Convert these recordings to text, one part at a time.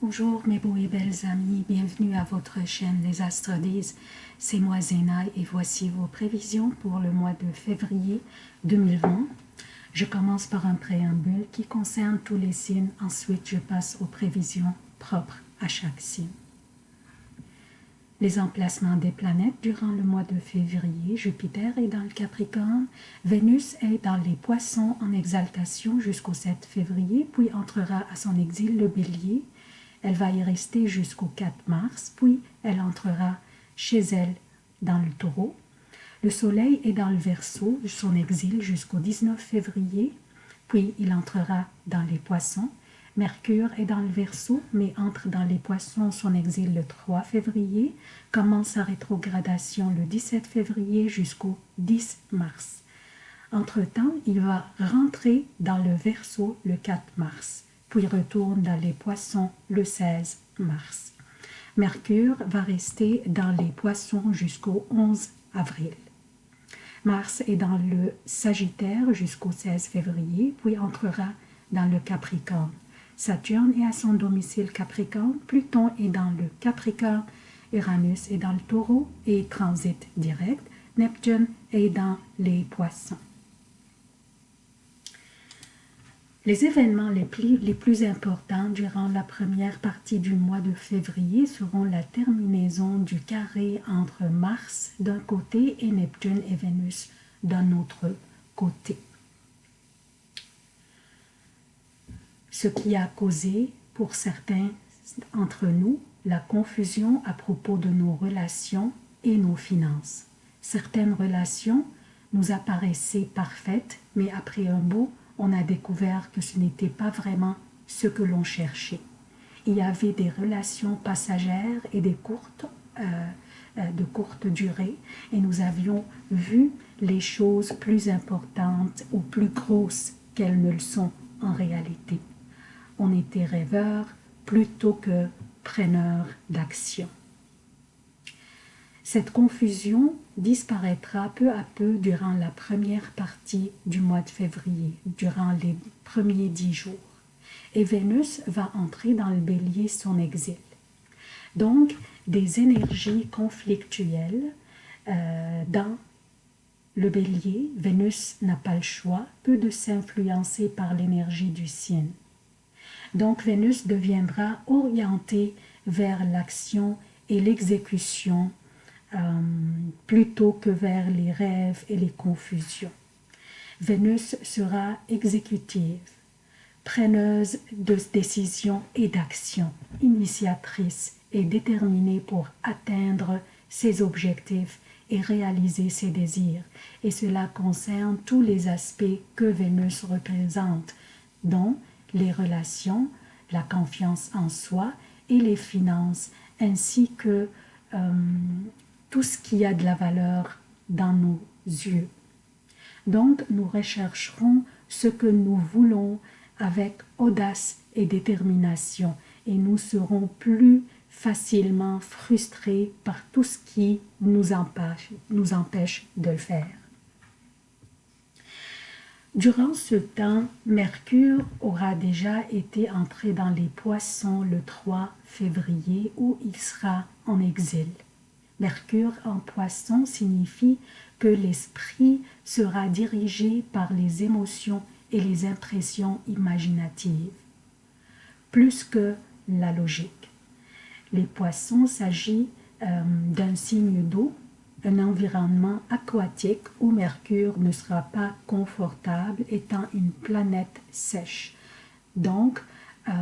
Bonjour mes beaux et belles amis, bienvenue à votre chaîne Les Astres disent. C'est moi Zéna et voici vos prévisions pour le mois de février 2020. Je commence par un préambule qui concerne tous les signes, ensuite je passe aux prévisions propres à chaque signe. Les emplacements des planètes durant le mois de février, Jupiter est dans le Capricorne, Vénus est dans les Poissons en exaltation jusqu'au 7 février, puis entrera à son exil le Bélier, elle va y rester jusqu'au 4 mars, puis elle entrera chez elle dans le taureau. Le soleil est dans le verso, son exil jusqu'au 19 février, puis il entrera dans les poissons. Mercure est dans le verso, mais entre dans les poissons, son exil le 3 février, commence sa rétrogradation le 17 février jusqu'au 10 mars. Entre-temps, il va rentrer dans le verso le 4 mars puis retourne dans les poissons le 16 mars. Mercure va rester dans les poissons jusqu'au 11 avril. Mars est dans le Sagittaire jusqu'au 16 février, puis entrera dans le Capricorne. Saturne est à son domicile Capricorne, Pluton est dans le Capricorne, Uranus est dans le Taureau et transite direct, Neptune est dans les Poissons. Les événements les plus, les plus, importants durant la première partie du mois de février seront la terminaison du carré entre Mars d'un côté et Neptune et Vénus d'un autre côté. Ce qui a causé pour certains entre nous la confusion à propos de nos relations et nos finances. Certaines relations nous apparaissaient parfaites, mais après un beau on a découvert que ce n'était pas vraiment ce que l'on cherchait. Il y avait des relations passagères et des courtes, euh, euh, de courte durée, et nous avions vu les choses plus importantes ou plus grosses qu'elles ne le sont en réalité. On était rêveurs plutôt que preneurs d'action. Cette confusion disparaîtra peu à peu durant la première partie du mois de février, durant les premiers dix jours. Et Vénus va entrer dans le bélier son exil. Donc, des énergies conflictuelles euh, dans le bélier, Vénus n'a pas le choix, peu de s'influencer par l'énergie du signe. Donc Vénus deviendra orientée vers l'action et l'exécution euh, plutôt que vers les rêves et les confusions. Vénus sera exécutive, preneuse de décisions et d'actions, initiatrice et déterminée pour atteindre ses objectifs et réaliser ses désirs. Et cela concerne tous les aspects que Vénus représente, dont les relations, la confiance en soi et les finances, ainsi que euh, tout ce qui a de la valeur dans nos yeux. Donc, nous rechercherons ce que nous voulons avec audace et détermination et nous serons plus facilement frustrés par tout ce qui nous empêche, de le faire. Durant ce temps, Mercure aura déjà été entré dans les poissons le 3 février où il sera en exil. Mercure en poisson signifie que l'esprit sera dirigé par les émotions et les impressions imaginatives, plus que la logique. Les poissons s'agit euh, d'un signe d'eau, un environnement aquatique où Mercure ne sera pas confortable étant une planète sèche. Donc, euh,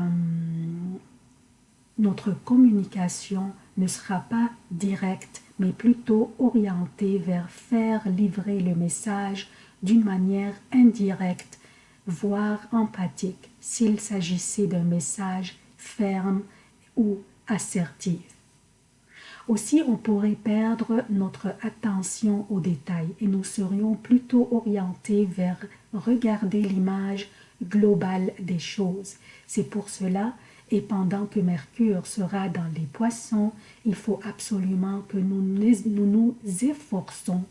notre communication ne sera pas directe, mais plutôt orientée vers faire livrer le message d'une manière indirecte, voire empathique, s'il s'agissait d'un message ferme ou assertif. Aussi, on pourrait perdre notre attention aux détails et nous serions plutôt orientés vers regarder l'image globale des choses. C'est pour cela et pendant que Mercure sera dans les poissons, il faut absolument que nous nous, efforçons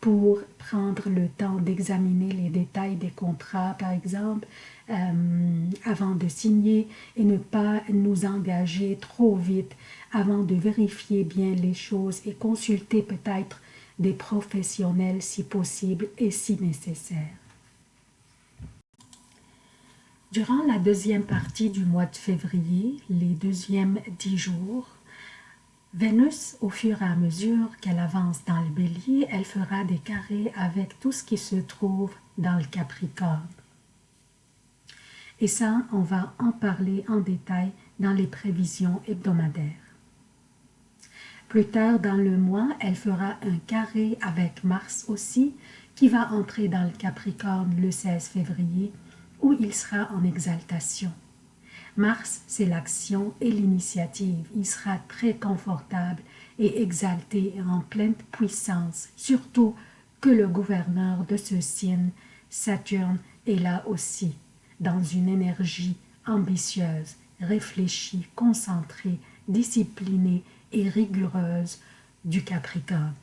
pour prendre le temps d'examiner les détails des contrats, par exemple, euh, avant de signer et ne pas nous engager trop vite avant de vérifier bien les choses et consulter peut-être des professionnels si possible et si nécessaire. Durant la deuxième partie du mois de février, les deuxièmes dix jours, Vénus, au fur et à mesure qu'elle avance dans le bélier, elle fera des carrés avec tout ce qui se trouve dans le Capricorne. Et ça, on va en parler en détail dans les prévisions hebdomadaires. Plus tard dans le mois, elle fera un carré avec Mars aussi, qui va entrer dans le Capricorne le 16 février, où il sera en exaltation. Mars, c'est l'action et l'initiative. Il sera très confortable et exalté en pleine puissance, surtout que le gouverneur de ce signe, Saturne, est là aussi dans une énergie ambitieuse, réfléchie, concentrée, disciplinée et rigoureuse du Capricorne.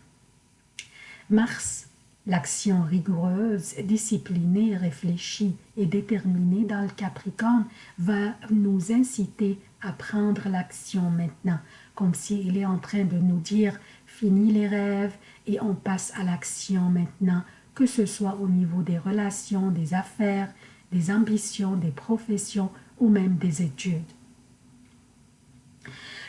Mars, l'action rigoureuse, disciplinée, réfléchie et déterminée dans le Capricorne va nous inciter à prendre l'action maintenant, comme s'il est en train de nous dire « fini les rêves et on passe à l'action maintenant », que ce soit au niveau des relations, des affaires, des ambitions, des professions ou même des études.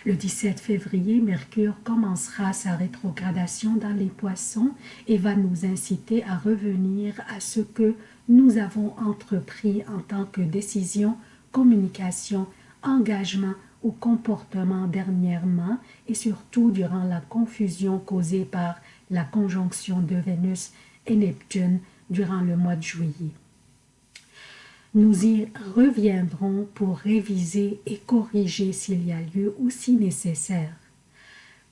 Le 17 février, Mercure commencera sa rétrogradation dans les poissons et va nous inciter à revenir à ce que nous avons entrepris en tant que décision, communication, engagement ou comportement dernièrement et surtout durant la confusion causée par la conjonction de Vénus et Neptune durant le mois de juillet. Nous y reviendrons pour réviser et corriger s'il y a lieu ou si nécessaire.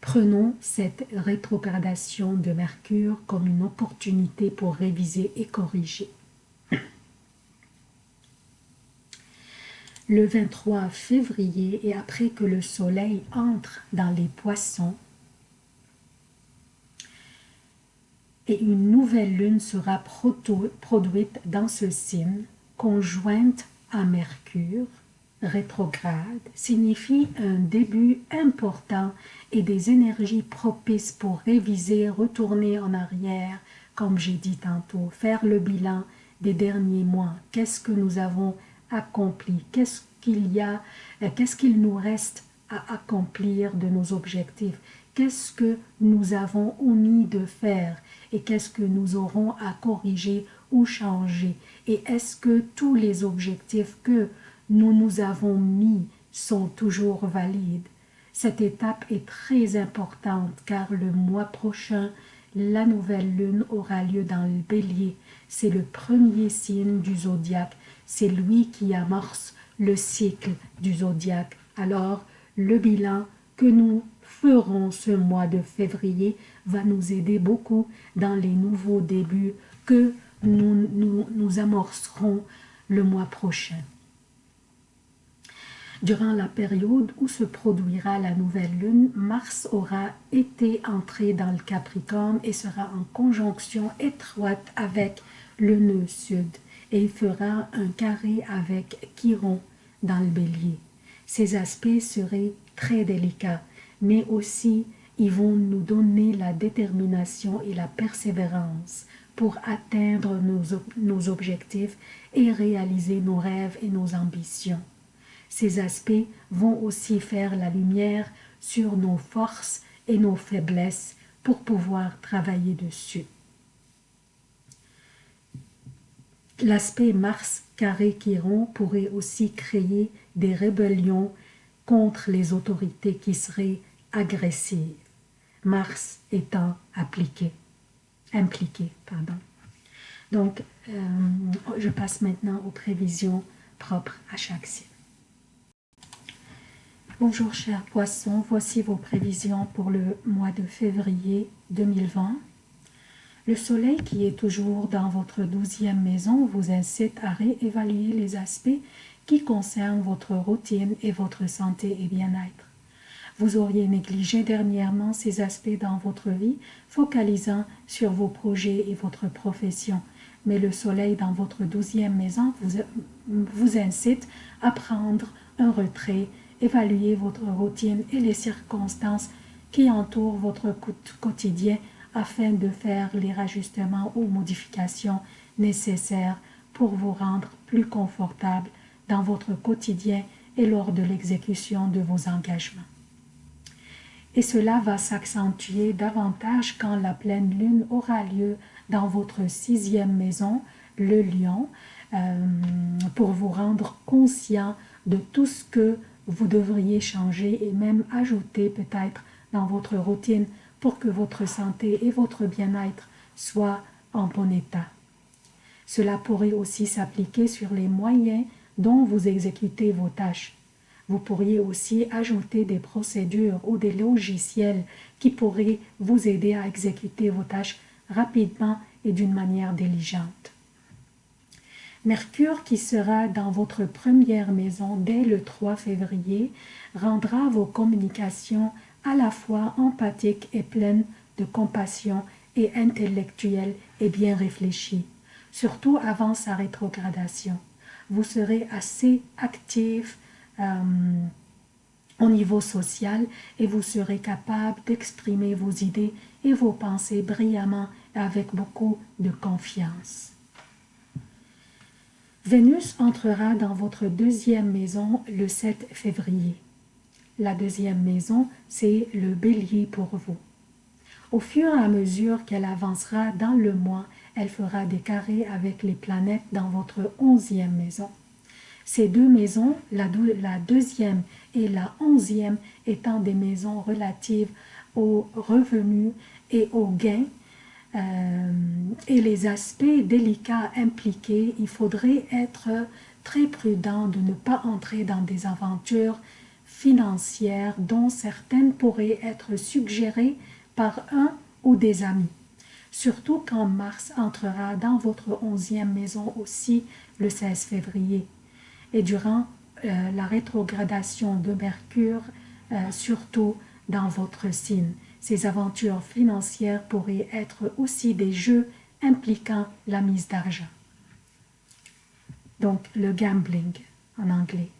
Prenons cette rétrogradation de Mercure comme une opportunité pour réviser et corriger. Le 23 février et après que le soleil entre dans les poissons, et une nouvelle lune sera produite dans ce signe, conjointe à Mercure, rétrograde, signifie un début important et des énergies propices pour réviser, retourner en arrière, comme j'ai dit tantôt, faire le bilan des derniers mois. Qu'est-ce que nous avons accompli? Qu'est-ce qu'il y a euh, Qu'est-ce qu'il nous reste à accomplir de nos objectifs? Qu'est-ce que nous avons omis de faire et qu'est-ce que nous aurons à corriger ou changer et est-ce que tous les objectifs que nous nous avons mis sont toujours valides? Cette étape est très importante car le mois prochain, la nouvelle lune aura lieu dans le bélier. C'est le premier signe du zodiaque. C'est lui qui amorce le cycle du zodiaque. Alors, le bilan que nous ferons ce mois de février va nous aider beaucoup dans les nouveaux débuts que nous, nous, amorcerons le mois prochain. Durant la période où se produira la nouvelle lune, Mars aura été entré dans le Capricorne et sera en conjonction étroite avec le nœud sud et il fera un carré avec Chiron dans le bélier. Ces aspects seraient très délicats, mais aussi ils vont nous donner la détermination et la persévérance pour atteindre nos, objectifs et réaliser nos rêves et nos ambitions. Ces aspects vont aussi faire la lumière sur nos forces et nos faiblesses pour pouvoir travailler dessus. L'aspect Mars carré Chiron pourrait aussi créer des rébellions contre les autorités qui seraient agressives, Mars étant appliqué impliqué. Pardon. Donc, euh, je passe maintenant aux prévisions propres à chaque signe. Bonjour chers poissons, voici vos prévisions pour le mois de février 2020. Le soleil qui est toujours dans votre douzième maison vous incite à réévaluer les aspects qui concernent votre routine et votre santé et bien-être. Vous auriez négligé dernièrement ces aspects dans votre vie, focalisant sur vos projets et votre profession. Mais le soleil dans votre douzième maison vous, incite à prendre un retrait, évaluer votre routine et les circonstances qui entourent votre quotidien afin de faire les rajustements ou modifications nécessaires pour vous rendre plus confortable dans votre quotidien et lors de l'exécution de vos engagements. Et cela va s'accentuer davantage quand la pleine lune aura lieu dans votre sixième maison, le lion, euh, pour vous rendre conscient de tout ce que vous devriez changer et même ajouter peut-être dans votre routine pour que votre santé et votre bien-être soient en bon état. Cela pourrait aussi s'appliquer sur les moyens dont vous exécutez vos tâches. Vous pourriez aussi ajouter des procédures ou des logiciels qui pourraient vous aider à exécuter vos tâches rapidement et d'une manière diligente. Mercure, qui sera dans votre première maison dès le 3 février, rendra vos communications à la fois empathiques et pleines de compassion et intellectuelles et bien réfléchies, surtout avant sa rétrogradation vous serez assez actif euh, au niveau social et vous serez capable d'exprimer vos idées et vos pensées brillamment et avec beaucoup de confiance. Vénus entrera dans votre deuxième maison le 7 février. La deuxième maison, c'est le bélier pour vous. Au fur et à mesure qu'elle avancera dans le mois, elle fera des carrés avec les planètes dans votre onzième maison. Ces deux maisons, la, deuxième et la onzième, étant des maisons relatives aux revenus et aux gains, euh, et les aspects délicats impliqués, il faudrait être très prudent de ne pas entrer dans des aventures financières dont certaines pourraient être suggérées par un ou des amis surtout quand Mars entrera dans votre onzième maison aussi le 16 février. Et durant euh, la rétrogradation de Mercure, euh, surtout dans votre signe. Ces aventures financières pourraient être aussi des jeux impliquant la mise d'argent. Donc le gambling en anglais.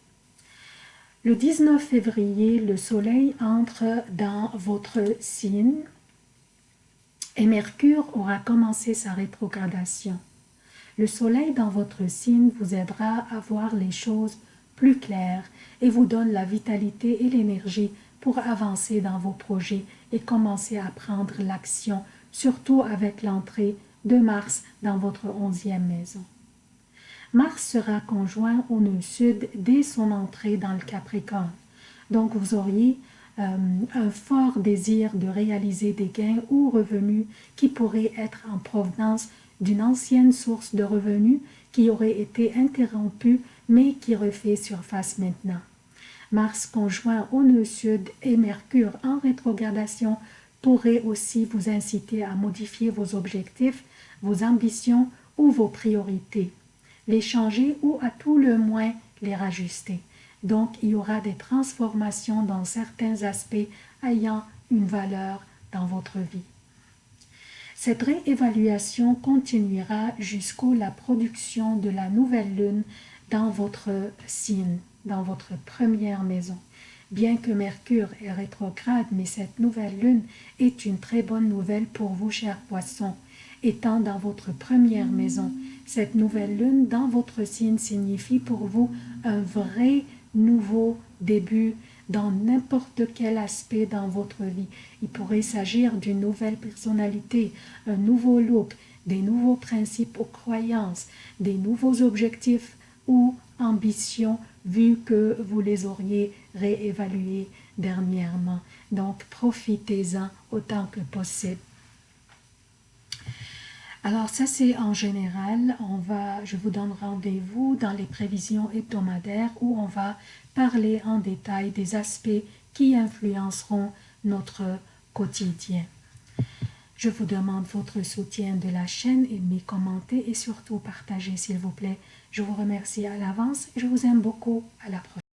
Le 19 février, le soleil entre dans votre signe et Mercure aura commencé sa rétrogradation. Le soleil dans votre signe vous aidera à voir les choses plus claires et vous donne la vitalité et l'énergie pour avancer dans vos projets et commencer à prendre l'action, surtout avec l'entrée de Mars dans votre onzième maison. Mars sera conjoint au nœud sud dès son entrée dans le Capricorne. Donc vous auriez euh, un fort désir de réaliser des gains ou revenus qui pourraient être en provenance d'une ancienne source de revenus qui aurait été interrompue mais qui refait surface maintenant. Mars conjoint au nœud sud et Mercure en rétrogradation pourrait aussi vous inciter à modifier vos objectifs, vos ambitions ou vos priorités, les changer ou à tout le moins les rajuster. Donc, il y aura des transformations dans certains aspects ayant une valeur dans votre vie. Cette réévaluation continuera jusqu'à la production de la nouvelle lune dans votre signe, dans votre première maison. Bien que Mercure est rétrograde, mais cette nouvelle lune est une très bonne nouvelle pour vous, chers poissons. Étant dans votre première maison, cette nouvelle lune dans votre signe signifie pour vous un vrai nouveau début dans n'importe quel aspect dans votre vie. Il pourrait s'agir d'une nouvelle personnalité, un nouveau look, des nouveaux principes ou croyances, des nouveaux objectifs ou ambitions vu que vous les auriez réévalués dernièrement. Donc profitez-en autant que possible. Alors ça c'est en général, on va, je vous donne rendez-vous dans les prévisions hebdomadaires où on va parler en détail des aspects qui influenceront notre quotidien. Je vous demande votre soutien de la chaîne, aimez, commentez et surtout partagez s'il vous plaît. Je vous remercie à l'avance et je vous aime beaucoup. À la prochaine.